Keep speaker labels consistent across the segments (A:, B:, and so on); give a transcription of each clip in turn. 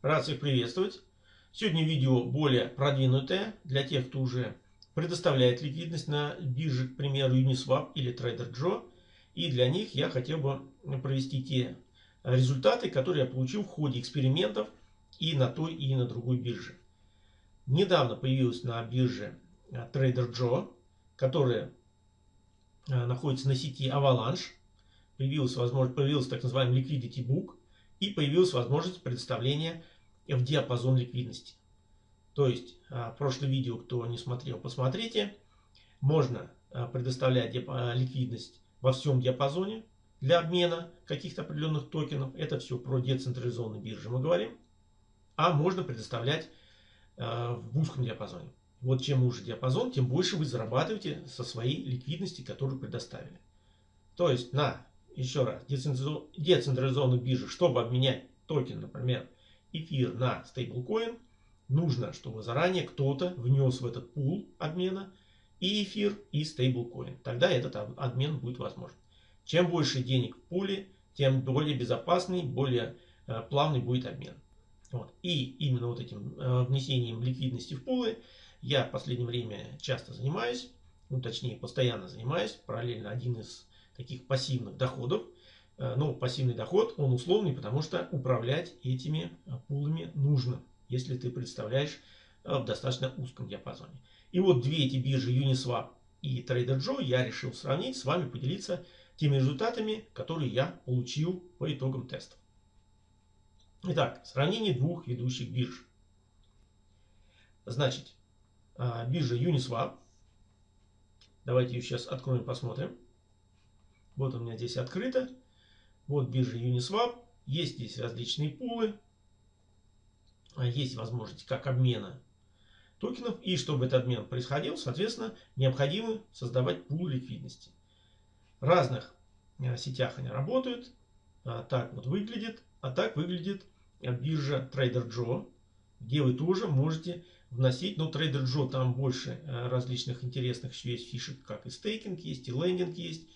A: Рад всех приветствовать. Сегодня видео более продвинутое для тех, кто уже предоставляет ликвидность на бирже, к примеру, Uniswap или TraderJoe. И для них я хотел бы провести те результаты, которые я получил в ходе экспериментов и на той, и на другой бирже. Недавно появилась на бирже TraderJoe, которая находится на сети Avalanche. Появилась возможность, появился так называемый Liquidity Book и появилась возможность предоставления в диапазон ликвидности. То есть, а, прошлое видео, кто не смотрел, посмотрите. Можно а, предоставлять а, ликвидность во всем диапазоне для обмена каких-то определенных токенов. Это все про децентрализованные биржи мы говорим. А можно предоставлять в узком диапазоне. Вот чем уже диапазон, тем больше вы зарабатываете со своей ликвидности, которую предоставили. То есть на еще раз, децентрализованных биржах, чтобы обменять токен, например, эфир на стейблкоин, нужно, чтобы заранее кто-то внес в этот пул обмена и эфир, и стейблкоин. Тогда этот обмен будет возможен. Чем больше денег в пуле, тем более безопасный, более э, плавный будет обмен. Вот. И именно вот этим э, внесением ликвидности в пулы я в последнее время часто занимаюсь, ну точнее постоянно занимаюсь, параллельно один из таких пассивных доходов. Э, ну, пассивный доход, он условный, потому что управлять этими э, пулами нужно, если ты представляешь э, в достаточно узком диапазоне. И вот две эти биржи Uniswap и TraderJoe я решил сравнить, с вами поделиться теми результатами, которые я получил по итогам тестов. Итак, сравнение двух ведущих бирж. Значит, биржа Uniswap. Давайте ее сейчас откроем, посмотрим. Вот у меня здесь открыто. Вот биржа Uniswap. Есть здесь различные пулы. А есть возможность как обмена токенов. И чтобы этот обмен происходил, соответственно, необходимо создавать пул ликвидности. В разных э, сетях они работают. А так вот выглядит. А так выглядит биржа TraderJoe, где вы тоже можете вносить. Но TraderJoe там больше э, различных интересных есть фишек, как и стейкинг есть, и лендинг есть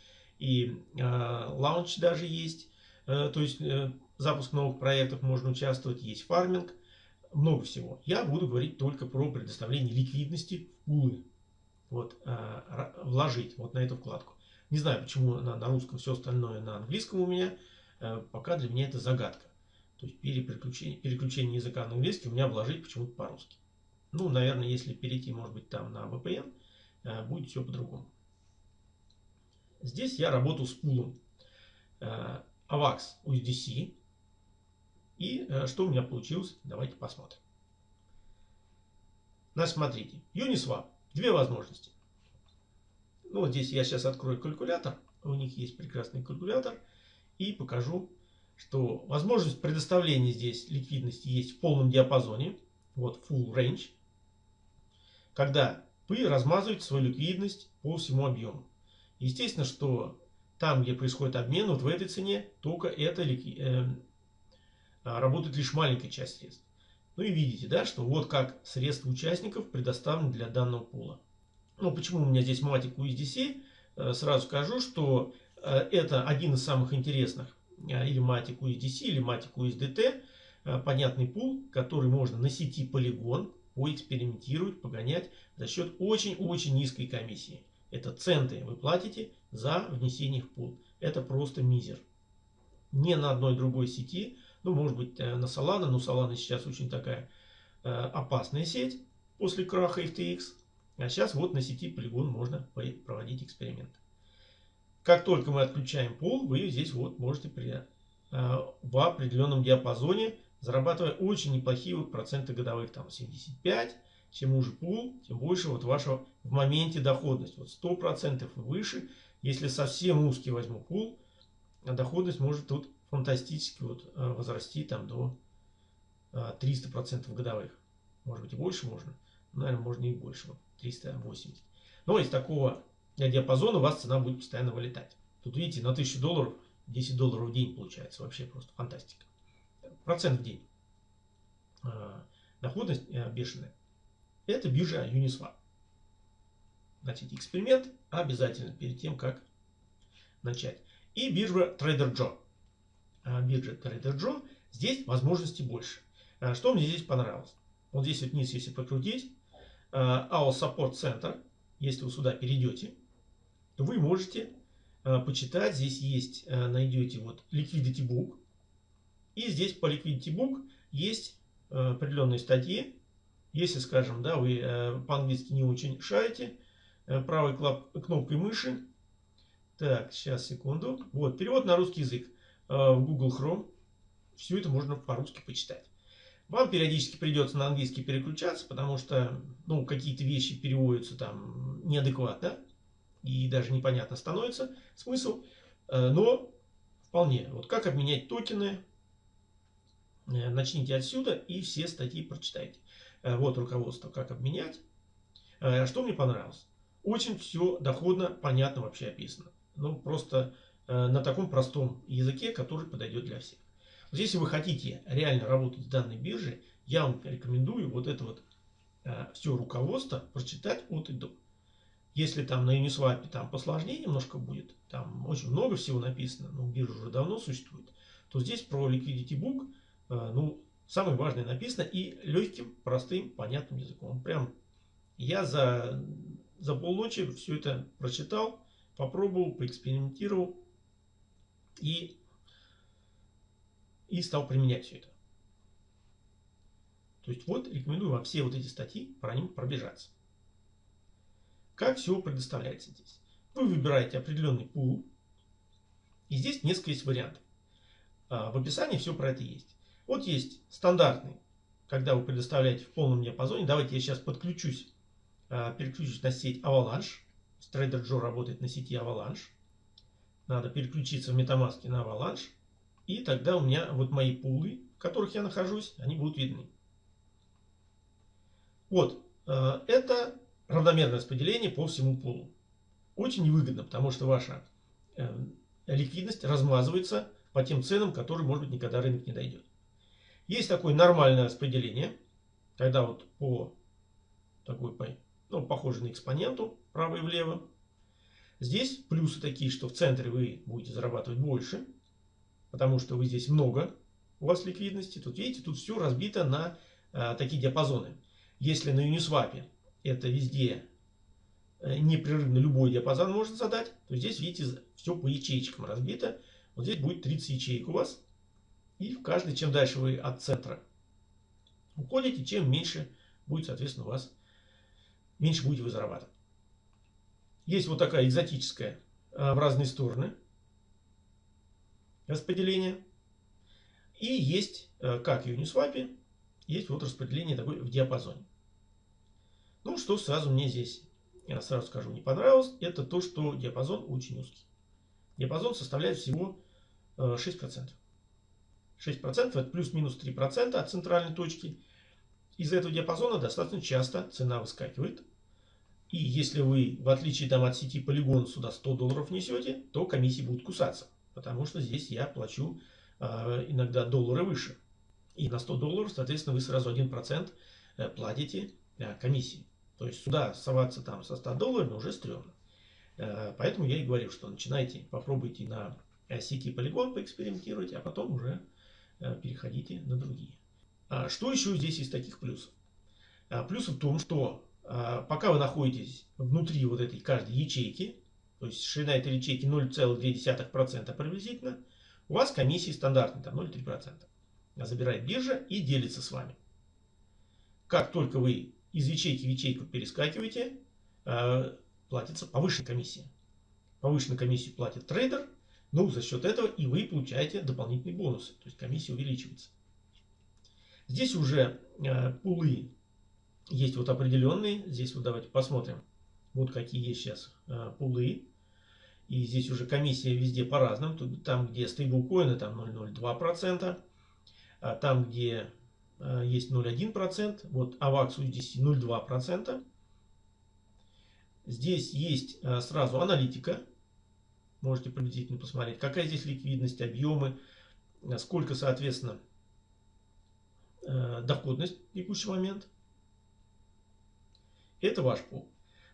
A: и э, лаунч даже есть. Э, то есть э, запуск новых проектов можно участвовать, есть фарминг, много всего. Я буду говорить только про предоставление ликвидности в пулы. Вот, вложить вот на эту вкладку. Не знаю, почему на, на русском все остальное на английском у меня. Пока для меня это загадка. То есть переключение, переключение языка на английский у меня вложить почему-то по-русски. Ну, наверное, если перейти, может быть, там на VPN, будет все по-другому. Здесь я работал с пулом э, AVAX USDC. И э, что у меня получилось, давайте посмотрим. Значит, смотрите, Uniswap, две возможности. Ну, вот здесь я сейчас открою калькулятор. У них есть прекрасный калькулятор. И покажу, что возможность предоставления здесь ликвидности есть в полном диапазоне. Вот full range. Когда вы размазываете свою ликвидность по всему объему. Естественно, что там, где происходит обмен, вот в этой цене только это э, а, работает лишь маленькая часть средств. Ну и видите, да, что вот как средства участников предоставлены для данного пула. Ну, почему у меня здесь матик USDC? Э, сразу скажу, что э, это один из самых интересных э, или матик USDC, или матик USDT. Понятный пул, который можно на сети полигон поэкспериментировать, погонять за счет очень-очень низкой комиссии. Это центы вы платите за внесение в пул. Это просто мизер. Не на одной другой сети. Ну, может быть, э, на Solana. Но Solana сейчас очень такая э, опасная сеть после краха FTX. А сейчас вот на сети Polygon можно проводить эксперименты. Как только мы отключаем пул, вы здесь вот можете при, э, в определенном диапазоне, зарабатывая очень неплохие проценты годовых, там 75, чем уже пул, тем больше вот вашего в моменте доходность. Вот 100% и выше. Если совсем узкий возьму пул, доходность может тут фантастически вот э, возрасти там до 300% э, годовых. Может быть и больше можно. Наверное, можно и больше. 380. Но из такого диапазона у вас цена будет постоянно вылетать. Тут видите, на 1000 долларов 10 долларов в день получается. Вообще просто фантастика. Процент в день. Э, доходность бешеная. Это биржа Uniswap. Значит, эксперимент обязательно перед тем, как начать. И биржа TraderJoe. А биржа TraderJoe, здесь возможностей больше. Что мне здесь понравилось? Вот здесь вот вниз, если покрутить, AO Support Center, если вы сюда перейдете, то вы можете почитать. Здесь есть, найдете вот Liquidity Book. И здесь по Liquidity Book есть определенные статьи. Если, скажем, да, вы по-английски не очень шарите, правой кнопкой мыши. Так, сейчас, секунду. Вот, перевод на русский язык в Google Chrome. Все это можно по-русски почитать. Вам периодически придется на английский переключаться, потому что ну, какие-то вещи переводятся там неадекватно и даже непонятно становится смысл. Э, но вполне. Вот как обменять токены, э, начните отсюда и все статьи прочитайте. Э, вот руководство, как обменять. Что мне понравилось? Очень все доходно, понятно вообще описано. Ну, просто на таком простом языке, который подойдет для всех. Если вы хотите реально работать с данной биржей, я вам рекомендую вот это вот э, все руководство прочитать от и до. Если там на Uniswap там посложнее немножко будет, там очень много всего написано, но биржа уже давно существует, то здесь про Liquidity Book, э, ну, самое важное написано и легким, простым, понятным языком. Прям я за, за полночи все это прочитал, попробовал, поэкспериментировал и и стал применять все это. То есть вот рекомендую вам все вот эти статьи про них пробежаться. Как все предоставляется здесь? Вы выбираете определенный пул. И здесь несколько есть вариантов. А, в описании все про это есть. Вот есть стандартный, когда вы предоставляете в полном диапазоне. Давайте я сейчас подключусь, а, переключусь на сеть Avalanche. Trader Joe работает на сети Avalanche. Надо переключиться в MetaMask на Avalanche. И тогда у меня вот мои пулы, в которых я нахожусь, они будут видны. Вот, э, это равномерное распределение по всему пулу. Очень невыгодно, потому что ваша э, ликвидность размазывается по тем ценам, которые, может быть, никогда рынок не дойдет. Есть такое нормальное распределение, когда вот по такой, ну, похоже на экспоненту, право и влево. Здесь плюсы такие, что в центре вы будете зарабатывать больше, потому что вы здесь много, у вас ликвидности. Тут видите, тут все разбито на а, такие диапазоны. Если на Uniswap это везде э, непрерывно любой диапазон можно задать, то здесь, видите, все по ячейкам разбито. Вот здесь будет 30 ячеек у вас. И в каждой, чем дальше вы от центра уходите, чем меньше будет, соответственно, у вас, меньше будете вы зарабатывать. Есть вот такая экзотическая а, в разные стороны распределение. И есть, э, как в Uniswap, есть вот распределение такое в диапазоне. Ну, что сразу мне здесь, я сразу скажу, не понравилось, это то, что диапазон очень узкий. Диапазон составляет всего 6%. Э, 6% это плюс-минус 3% от центральной точки. Из этого диапазона достаточно часто цена выскакивает. И если вы, в отличие там, от сети Polygon, сюда 100 долларов несете, то комиссии будут кусаться потому что здесь я плачу э, иногда доллары выше. И на 100 долларов, соответственно, вы сразу 1% э, платите э, комиссии. То есть сюда соваться там со 100 долларами уже стрёмно. Э, поэтому я и говорю, что начинайте, попробуйте на сети полигон поэкспериментировать, а потом уже э, переходите на другие. А что еще здесь из таких плюсов? А, плюс в том, что а, пока вы находитесь внутри вот этой каждой ячейки, то есть ширина этой ячейки 0,2% приблизительно, у вас комиссии стандартные, там 0,3%. Забирает биржа и делится с вами. Как только вы из ячейки в ячейку перескакиваете, э, платится повышенная комиссия. Повышенную комиссию платит трейдер, ну за счет этого и вы получаете дополнительные бонусы, то есть комиссия увеличивается. Здесь уже э, пулы есть вот определенные, здесь вот давайте посмотрим, вот какие есть сейчас э, пулы. И здесь уже комиссия везде по-разному. Там, где стейблкоины, там 0,02%. А там, где э, есть 0,1%. Вот Аваксу здесь 0,2%. Здесь есть э, сразу аналитика. Можете приблизительно посмотреть, какая здесь ликвидность, объемы, э, сколько, соответственно, доходность в текущий момент. Это ваш пул.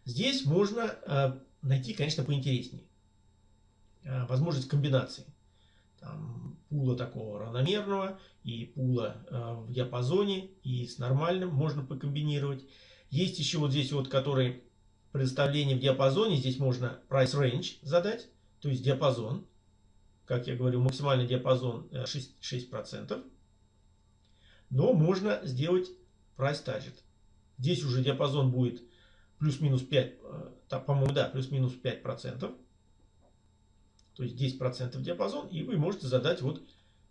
A: Здесь можно найти, конечно, поинтереснее. Э, возможность комбинаций. Там пула такого равномерного, и пула в диапазоне, и с нормальным можно покомбинировать. Есть еще вот здесь вот, который предоставление в диапазоне. Здесь можно price range задать, то есть диапазон. Как я говорю, максимальный диапазон 6%. 6%. Но можно сделать price target. Здесь уже диапазон будет плюс-минус 5, э, по-моему, да, плюс-минус 5%. То есть 10% диапазон. И вы можете задать вот,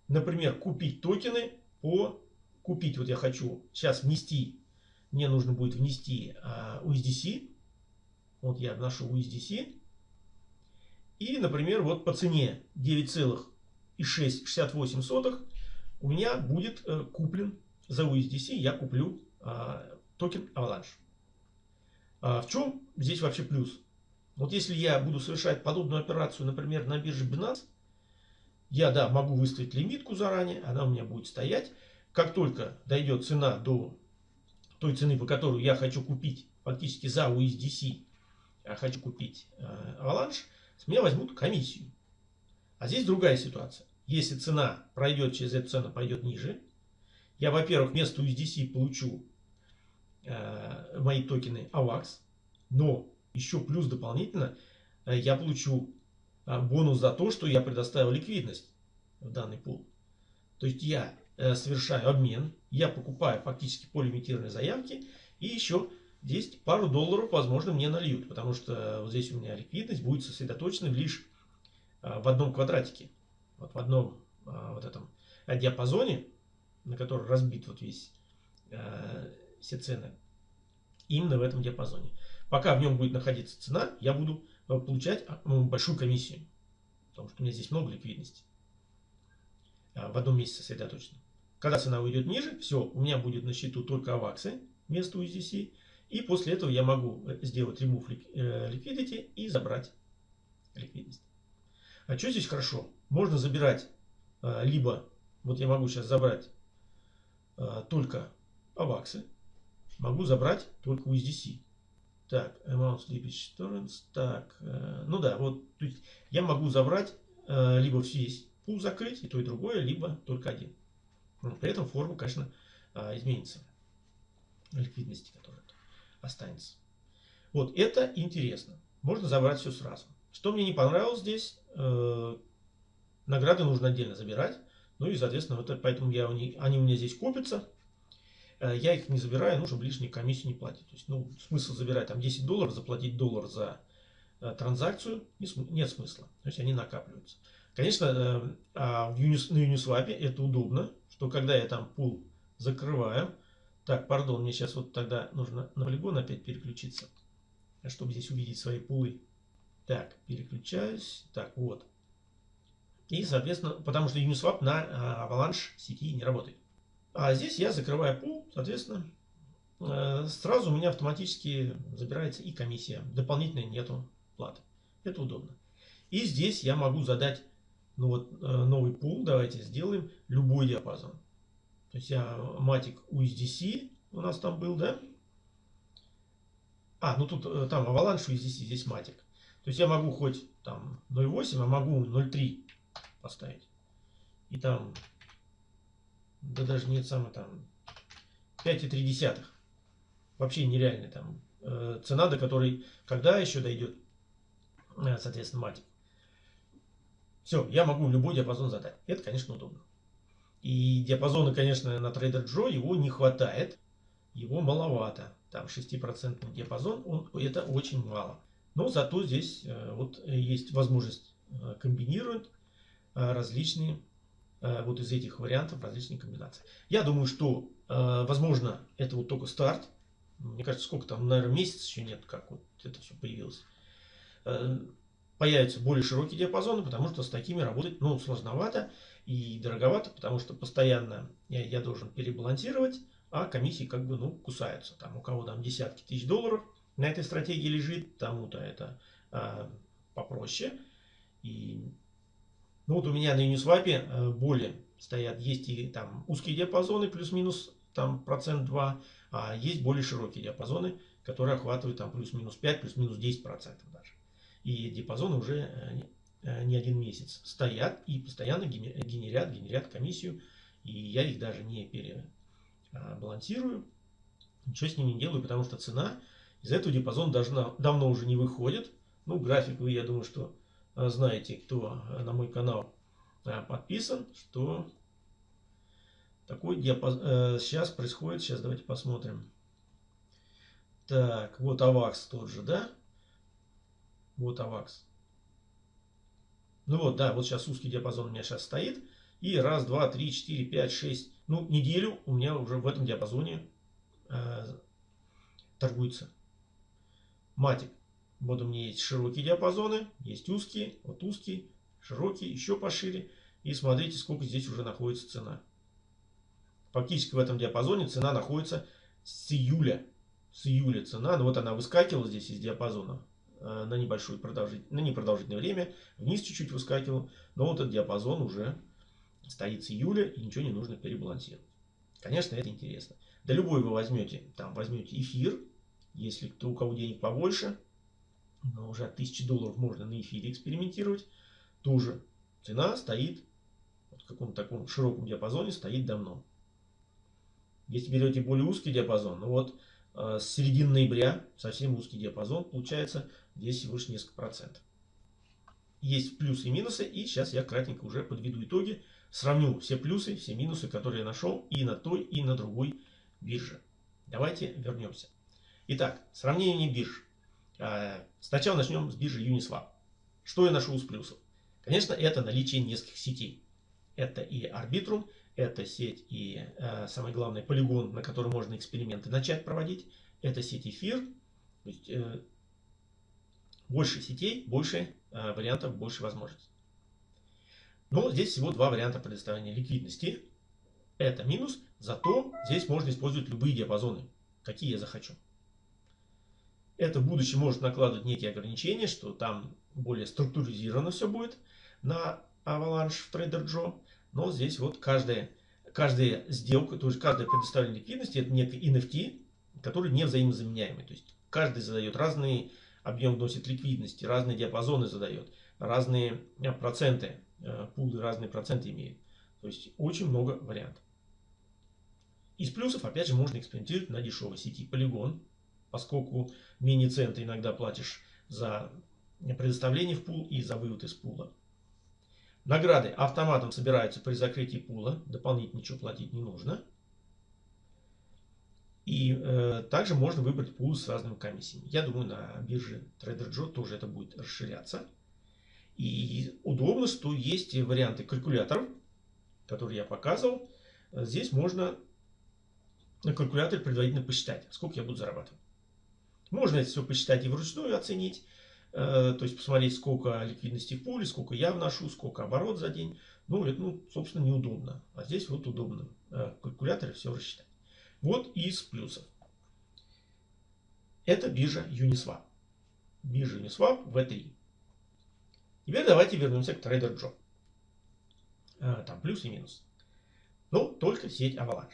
A: например, купить токены по купить. Вот я хочу сейчас внести, мне нужно будет внести USDC. Вот я вношу USDC. И, например, вот по цене 9,68 у меня будет э, куплен за USDC, я куплю э, токен Avalanche. А в чем здесь вообще плюс? Вот если я буду совершать подобную операцию, например, на бирже Binance, я, да, могу выставить лимитку заранее, она у меня будет стоять. Как только дойдет цена до той цены, по которой я хочу купить фактически за USDC хочу купить э, Avalanche, с меня возьмут комиссию. А здесь другая ситуация. Если цена пройдет через эту цену, пойдет ниже, я, во-первых, вместо USDC получу э, мои токены AVAX, но еще плюс дополнительно э, я получу э, бонус за то, что я предоставил ликвидность в данный пул. То есть я э, совершаю обмен, я покупаю фактически по лимитированной заявке и еще здесь пару долларов, возможно, мне нальют, потому что вот здесь у меня ликвидность будет сосредоточена лишь а, в одном квадратике, вот в одном а, вот этом диапазоне, на который разбит вот весь а, все цены, именно в этом диапазоне. Пока в нем будет находиться цена, я буду получать большую комиссию, потому что у меня здесь много ликвидности в одном месте сосредоточено. Когда цена уйдет ниже, все, у меня будет на счету только аваксы вместо USDC, и после этого я могу э, сделать remove э, liquidity и забрать ликвидность. А что здесь хорошо? Можно забирать э, либо, вот я могу сейчас забрать только аваксы, могу забрать только USDC. Так, amount slippage tolerance, так, ну да, вот то есть я могу забрать либо весь пул закрыть, и то и другое, либо только один. При этом форма, конечно, изменится ликвидности, которая останется. Вот это интересно. Можно забрать все сразу. Что мне не понравилось здесь, э, награды нужно отдельно забирать. Ну и, соответственно, вот поэтому я, они, у меня здесь копятся. Э, я их не забираю, ну, чтобы лишнюю комиссию не платить. То есть, ну, смысл забирать там 10 долларов, заплатить доллар за э, транзакцию, не, нет смысла. То есть, они накапливаются. Конечно, э, а в Unis, на Uniswap это удобно, что когда я там пул закрываю, так, пардон, мне сейчас вот тогда нужно на полигон опять переключиться, чтобы здесь увидеть свои пулы. Так, переключаюсь. Так, вот. И, соответственно, потому что Uniswap на а, Avalanche сети не работает. А здесь я закрываю пул, соответственно, э, сразу у меня автоматически забирается и комиссия. Дополнительной нету платы. Это удобно. И здесь я могу задать ну вот, э, новый пул. Давайте сделаем любой диапазон. То есть я матик USDC у нас там был, да? А, ну тут э, там Avalanche USDC, здесь матик. То есть я могу хоть там 0.8, а могу 0.3 поставить. И там, да даже нет, самое там 5,3. Вообще нереальная там э, цена, до которой, когда еще дойдет, э, соответственно, матик. Все, я могу любой диапазон задать. Это, конечно, удобно. И диапазона, конечно, на Trader Joe его не хватает. Его маловато. Там 6% диапазон, он, это очень мало. Но зато здесь э, вот есть возможность э, комбинировать э, различные вот из этих вариантов различные комбинации. Я думаю, что возможно это вот только старт. Мне кажется, сколько там, наверное, месяц еще нет, как вот это все появилось. Появятся более широкие диапазоны, потому что с такими работать ну, сложновато и дороговато, потому что постоянно я, я должен перебалансировать, а комиссии как бы ну, кусаются. Там у кого там десятки тысяч долларов на этой стратегии лежит, тому-то это а, попроще. И ну вот у меня на Uniswap а, более стоят, есть и там узкие диапазоны, плюс-минус там процент 2, а есть более широкие диапазоны, которые охватывают там плюс-минус 5, плюс-минус 10 процентов даже. И диапазоны уже не один месяц стоят и постоянно генерят, генерят комиссию. И я их даже не перебалансирую. Ничего с ними не делаю, потому что цена из этого диапазона должна, давно уже не выходит. Ну, график вы, я думаю, что знаете, кто на мой канал подписан, что такой диапазон сейчас происходит. Сейчас давайте посмотрим. Так, вот AVAX тот же, да? Вот AVAX. Ну вот, да, вот сейчас узкий диапазон у меня сейчас стоит. И раз, два, три, четыре, пять, шесть. Ну, неделю у меня уже в этом диапазоне э, торгуется. Матик. Вот у меня есть широкие диапазоны, есть узкие, вот узкий, широкий, еще пошире. И смотрите, сколько здесь уже находится цена. Фактически в этом диапазоне цена находится с июля с июля цена, ну вот она выскакивала здесь из диапазона на небольшое продолжительное, на непродолжительное время, вниз чуть-чуть выскакивал, но вот этот диапазон уже стоит с июля и ничего не нужно перебалансировать. Конечно, это интересно. Да любой вы возьмете, там возьмете эфир, если кто, у кого денег побольше, но уже от 1000 долларов можно на эфире экспериментировать, тоже цена стоит вот в каком-то таком широком диапазоне стоит давно. Если берете более узкий диапазон, ну вот Э, с середины ноября совсем узкий диапазон, получается здесь лишь несколько процентов. Есть плюсы и минусы, и сейчас я кратенько уже подведу итоги, сравню все плюсы, все минусы, которые я нашел и на той, и на другой бирже. Давайте вернемся. Итак, сравнение бирж. Э, сначала начнем с биржи Uniswap. Что я нашел из плюсов? Конечно, это наличие нескольких сетей. Это и Arbitrum, это сеть и, э, самое главное, полигон, на котором можно эксперименты начать проводить. Это сеть эфир. То есть, э, больше сетей, больше э, вариантов, больше возможностей. Но здесь всего два варианта предоставления ликвидности. Это минус, зато здесь можно использовать любые диапазоны, какие я захочу. Это в будущем может накладывать некие ограничения, что там более структуризировано все будет на Avalanche в Trader Joe. Но здесь вот каждая, каждая сделка, то есть каждое предоставление ликвидности это некий NFT, который не взаимозаменяемый. То есть каждый задает разный объем вносит ликвидности, разные диапазоны задает, разные э, проценты, э, пулы разные проценты имеют. То есть очень много вариантов. Из плюсов, опять же, можно экспериментировать на дешевой сети Polygon, поскольку мини-центы иногда платишь за предоставление в пул и за вывод из пула. Награды автоматом собираются при закрытии пула. Дополнительно ничего платить не нужно. И э, также можно выбрать пул с разными комиссиями. Я думаю, на бирже TraderJoe тоже это будет расширяться. И удобно, что есть варианты калькуляторов, которые я показывал. Здесь можно на калькуляторе предварительно посчитать, сколько я буду зарабатывать. Можно это все посчитать и вручную оценить. Э, то есть посмотреть, сколько ликвидности в пуле, сколько я вношу, сколько оборот за день. Ну, это, ну, собственно, неудобно. А здесь вот удобно. Э, в калькуляторе все рассчитать. Вот из плюсов. Это биржа Uniswap. Биржа Uniswap V3. Теперь давайте вернемся к Trader Joe. Э, там плюс и минус. Ну, только сеть Avalanche.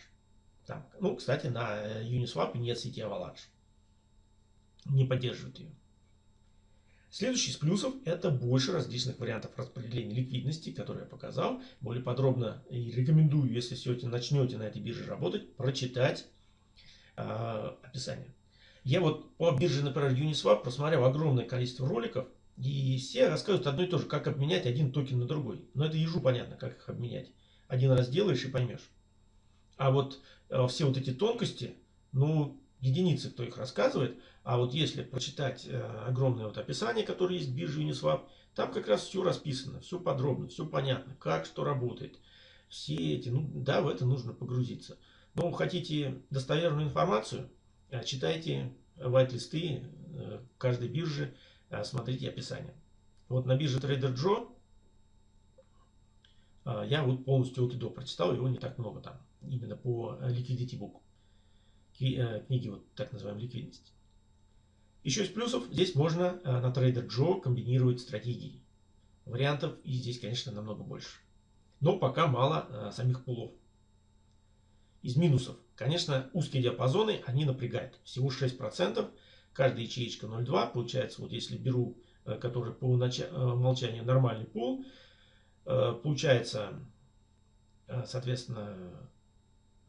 A: Там, ну, кстати, на Uniswap нет сети Avalanche. Не поддерживают ее. Следующий из плюсов – это больше различных вариантов распределения ликвидности, которые я показал. Более подробно и рекомендую, если все-таки начнете на этой бирже работать, прочитать э, описание. Я вот по бирже, например, Uniswap просмотрел огромное количество роликов, и все рассказывают одно и то же, как обменять один токен на другой. Но это ежу понятно, как их обменять. Один раз делаешь и поймешь. А вот э, все вот эти тонкости, ну, единицы, кто их рассказывает. А вот если прочитать э, огромное вот описание, которое есть в бирже Uniswap, там как раз все расписано, все подробно, все понятно, как что работает. Все эти, ну да, в это нужно погрузиться. Но хотите достоверную информацию, э, читайте вайт-листы э, каждой биржи, смотрите описание. Вот на бирже Trader Joe я вот полностью от и до прочитал, его не так много там, именно по Liquidity Book. Э, книги вот так называемой ликвидности. Еще из плюсов, здесь можно э, на Trader Joe комбинировать стратегии. Вариантов и здесь, конечно, намного больше. Но пока мало э, самих пулов. Из минусов, конечно, узкие диапазоны, они напрягают. Всего 6%, каждая ячеечка 0,2. Получается, вот если беру который по умолчанию нормальный пул, получается, соответственно,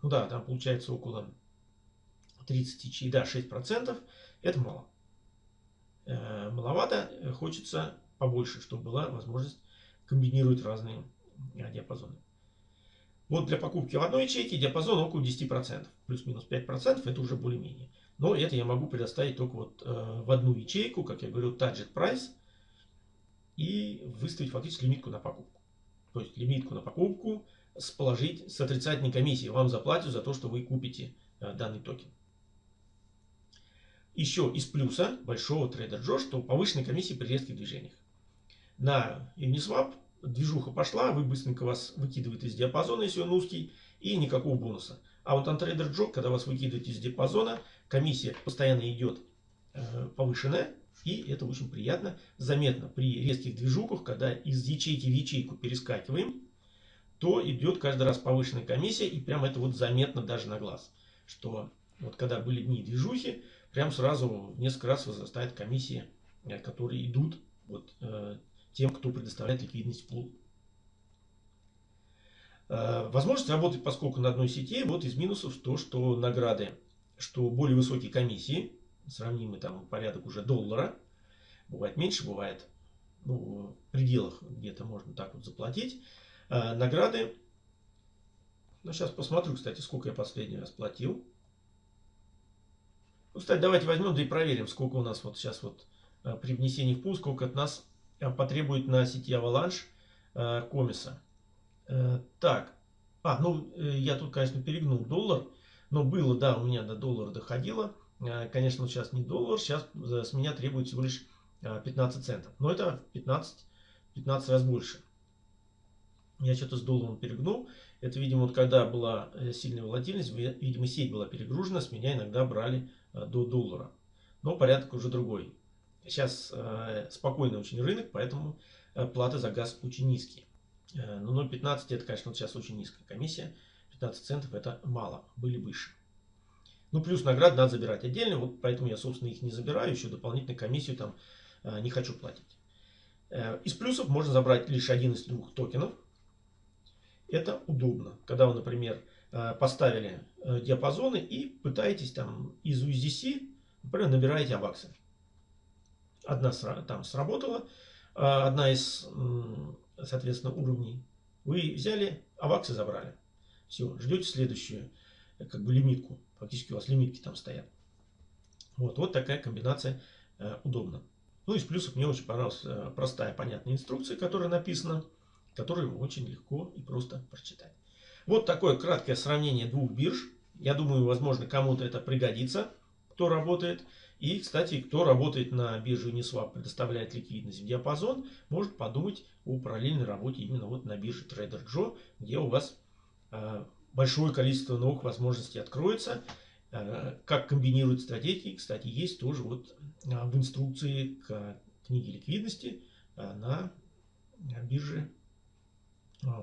A: ну да, там получается около 30 ячей, да, 6%, это мало. Маловато, хочется побольше, чтобы была возможность комбинировать разные диапазоны. Вот для покупки в одной ячейке диапазон около 10%. Плюс-минус 5% это уже более-менее. Но это я могу предоставить только вот э, в одну ячейку, как я говорю, target price. И выставить фактически лимитку на покупку. То есть лимитку на покупку с положить с отрицательной комиссией. Вам заплатят за то, что вы купите э, данный токен. Еще из плюса большого Trader Joe, что повышенная комиссия при резких движениях. На Uniswap движуха пошла, вы быстренько вас выкидывает из диапазона, если он узкий, и никакого бонуса. А вот на трейдер Джок, когда вас выкидывает из диапазона, комиссия постоянно идет э, повышенная, и это очень приятно, заметно при резких движухах, когда из ячейки в ячейку перескакиваем, то идет каждый раз повышенная комиссия, и прям это вот заметно даже на глаз, что вот когда были дни движухи, прям сразу в несколько раз возрастает комиссия, э, которые идут вот, э, тем, кто предоставляет ликвидность пул. Э, возможность работать поскольку на одной сети, вот из минусов то, что награды, что более высокие комиссии, сравнимый там порядок уже доллара, бывает меньше, бывает ну, в пределах где-то можно так вот заплатить. Награды, ну сейчас посмотрю, кстати, сколько я последний раз платил. Ну, кстати, давайте возьмем, да и проверим, сколько у нас вот сейчас вот э, при внесении в пул, сколько от нас Э, потребует на сети Avalanche э, комиса. Так, а, ну, я тут, конечно, перегнул доллар, но было, да, у меня до доллара доходило. Конечно, сейчас не доллар, сейчас с меня требует всего лишь 15 центов. Но это 15, 15 раз больше. Я что-то с долларом перегнул. Это, видимо, вот когда была сильная волатильность, видимо, сеть была перегружена, с меня иногда брали до доллара. Но порядок уже другой. Сейчас э, спокойный очень рынок, поэтому э, платы за газ очень низкие. Э, но 0,15 это, конечно, сейчас очень низкая комиссия. 15 центов это мало, были выше. Ну, плюс награды надо забирать отдельно, вот поэтому я, собственно, их не забираю, еще дополнительную комиссию там э, не хочу платить. Э, из плюсов можно забрать лишь один из двух токенов. Это удобно, когда вы, например, э, поставили э, диапазоны и пытаетесь там из USDC, например, набираете аваксы. Одна там сработала, а одна из, соответственно, уровней. Вы взяли, аваксы забрали. Все, ждете следующую, э, как бы лимитку. Фактически у вас лимитки там стоят. Вот, вот такая комбинация э, удобна. Ну, из плюсов мне очень понравилась э, простая, понятная инструкция, которая написана, которую очень легко и просто прочитать. Вот такое краткое сравнение двух бирж. Я думаю, возможно, кому-то это пригодится, кто работает. И, кстати, кто работает на бирже Uniswap, предоставляет ликвидность в диапазон, может подумать о параллельной работе именно вот на бирже Trader Joe, где у вас э, большое количество новых возможностей откроется. Э, как комбинировать стратегии, кстати, есть тоже вот э, в инструкции к книге ликвидности на бирже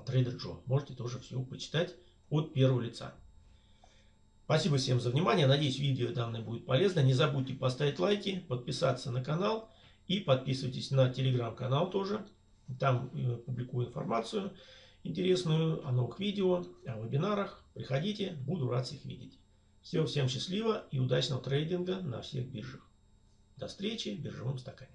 A: Trader Joe. Можете тоже все почитать от первого лица. Спасибо всем за внимание. Надеюсь, видео данное будет полезно. Не забудьте поставить лайки, подписаться на канал и подписывайтесь на телеграм-канал тоже. Там э, публикую информацию интересную о новых видео, о вебинарах. Приходите, буду рад всех видеть. Всего всем счастливо и удачного трейдинга на всех биржах. До встречи в биржевом стакане.